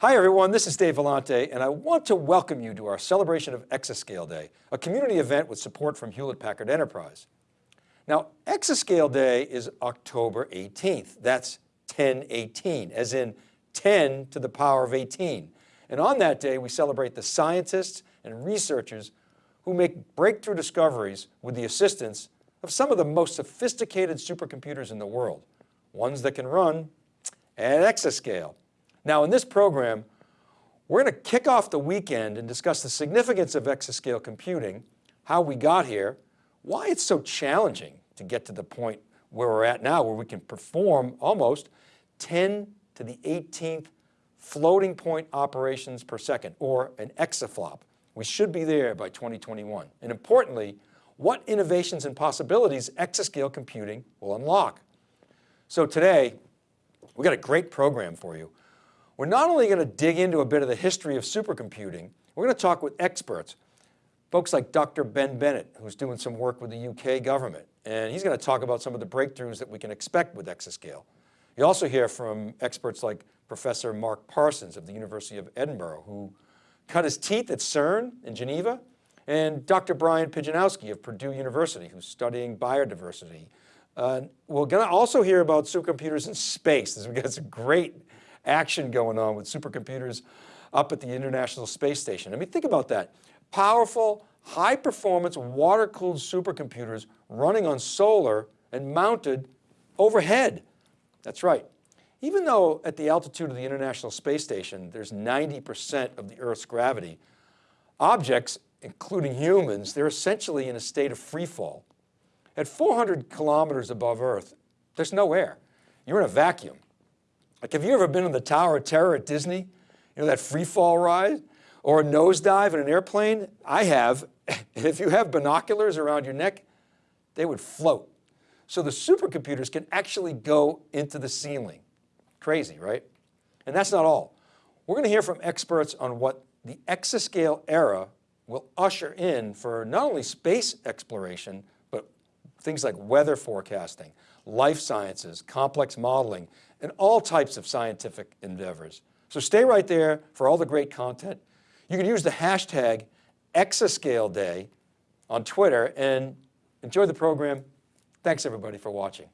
Hi everyone, this is Dave Vellante and I want to welcome you to our celebration of Exascale Day, a community event with support from Hewlett Packard Enterprise. Now, Exascale Day is October 18th. That's 1018, as in 10 to the power of 18. And on that day, we celebrate the scientists and researchers who make breakthrough discoveries with the assistance of some of the most sophisticated supercomputers in the world, ones that can run at exascale. Now in this program, we're going to kick off the weekend and discuss the significance of exascale computing, how we got here, why it's so challenging to get to the point where we're at now, where we can perform almost 10 to the 18th floating point operations per second, or an exaflop. We should be there by 2021. And importantly, what innovations and possibilities exascale computing will unlock. So today, we got a great program for you. We're not only going to dig into a bit of the history of supercomputing, we're going to talk with experts, folks like Dr. Ben Bennett, who's doing some work with the UK government. And he's going to talk about some of the breakthroughs that we can expect with exascale. You also hear from experts like Professor Mark Parsons of the University of Edinburgh, who cut his teeth at CERN in Geneva, and Dr. Brian Pijanowski of Purdue University, who's studying biodiversity. Uh, we're going to also hear about supercomputers in space. We've got some great action going on with supercomputers up at the International Space Station. I mean, think about that. Powerful, high performance, water cooled supercomputers running on solar and mounted overhead. That's right. Even though at the altitude of the International Space Station, there's 90% of the Earth's gravity, objects, including humans, they're essentially in a state of free fall. At 400 kilometers above Earth, there's no air. You're in a vacuum. Like, have you ever been in the Tower of Terror at Disney? You know, that free fall ride? Or a nosedive in an airplane? I have. And if you have binoculars around your neck, they would float. So the supercomputers can actually go into the ceiling. Crazy, right? And that's not all. We're going to hear from experts on what the exascale era will usher in for not only space exploration, but things like weather forecasting, life sciences, complex modeling, and all types of scientific endeavors. So stay right there for all the great content. You can use the hashtag Exascale Day on Twitter and enjoy the program. Thanks everybody for watching.